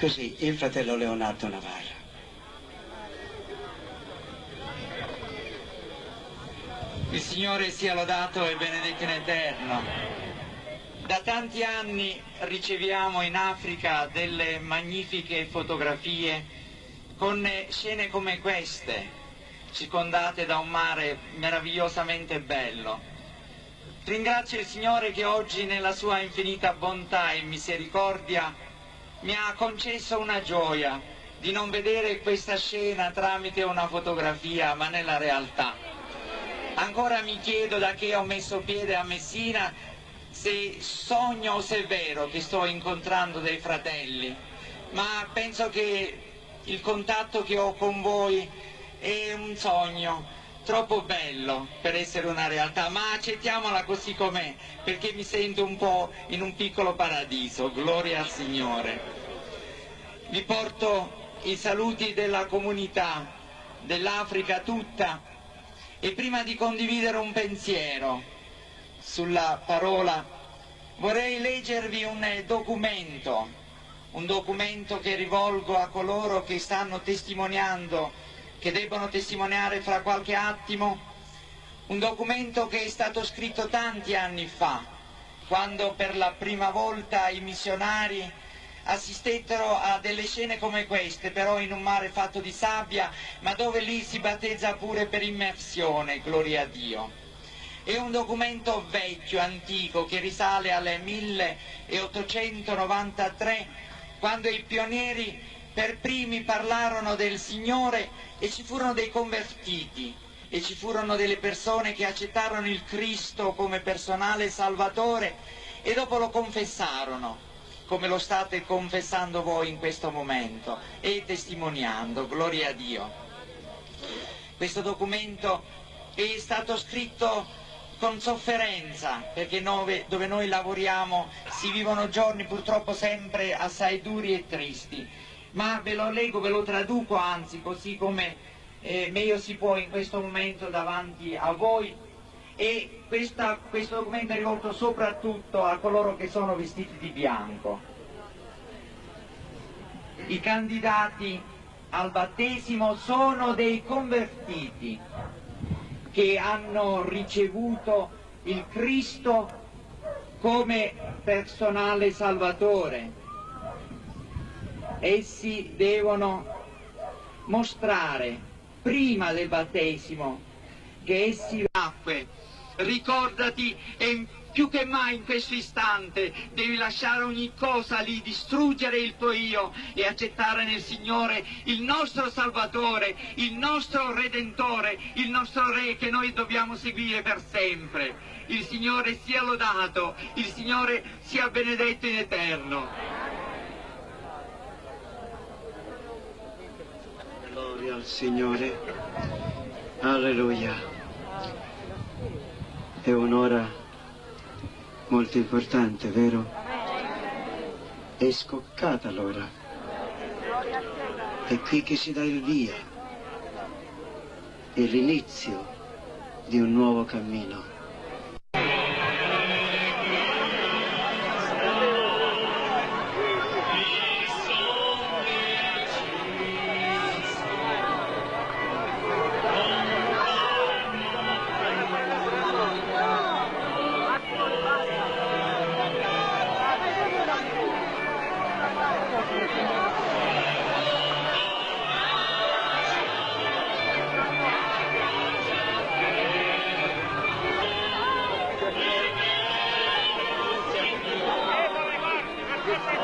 Così il fratello Leonardo Navarra. Il Signore sia lodato e benedetto in eterno. Da tanti anni riceviamo in Africa delle magnifiche fotografie con scene come queste, circondate da un mare meravigliosamente bello. Ringrazio il Signore che oggi nella sua infinita bontà e misericordia mi ha concesso una gioia di non vedere questa scena tramite una fotografia ma nella realtà. Ancora mi chiedo da che ho messo piede a Messina se sogno o se è vero che sto incontrando dei fratelli, ma penso che il contatto che ho con voi è un sogno troppo bello per essere una realtà, ma accettiamola così com'è, perché mi sento un po' in un piccolo paradiso, gloria al Signore. Vi porto i saluti della comunità, dell'Africa tutta, e prima di condividere un pensiero sulla parola, vorrei leggervi un documento, un documento che rivolgo a coloro che stanno testimoniando che debbono testimoniare fra qualche attimo un documento che è stato scritto tanti anni fa, quando per la prima volta i missionari assistettero a delle scene come queste, però in un mare fatto di sabbia, ma dove lì si battezza pure per immersione, gloria a Dio. È un documento vecchio, antico, che risale al 1893, quando i pionieri per primi parlarono del Signore e ci furono dei convertiti e ci furono delle persone che accettarono il Cristo come personale salvatore e dopo lo confessarono come lo state confessando voi in questo momento e testimoniando, gloria a Dio. Questo documento è stato scritto con sofferenza, perché noi, dove noi lavoriamo si vivono giorni purtroppo sempre assai duri e tristi, ma ve lo leggo, ve lo traduco anzi così come eh, meglio si può in questo momento davanti a voi e questa, questo documento è rivolto soprattutto a coloro che sono vestiti di bianco. I candidati al battesimo sono dei convertiti che hanno ricevuto il Cristo come personale salvatore essi devono mostrare prima del battesimo che essi nacque. Ricordati e più che mai in questo istante devi lasciare ogni cosa lì, distruggere il tuo io e accettare nel Signore il nostro Salvatore, il nostro Redentore, il nostro Re che noi dobbiamo seguire per sempre. Il Signore sia lodato, il Signore sia benedetto in eterno. Gloria al Signore. Alleluia. È un'ora molto importante, vero? È scoccata l'ora. È qui che si dà il via. È l'inizio di un nuovo cammino. Good.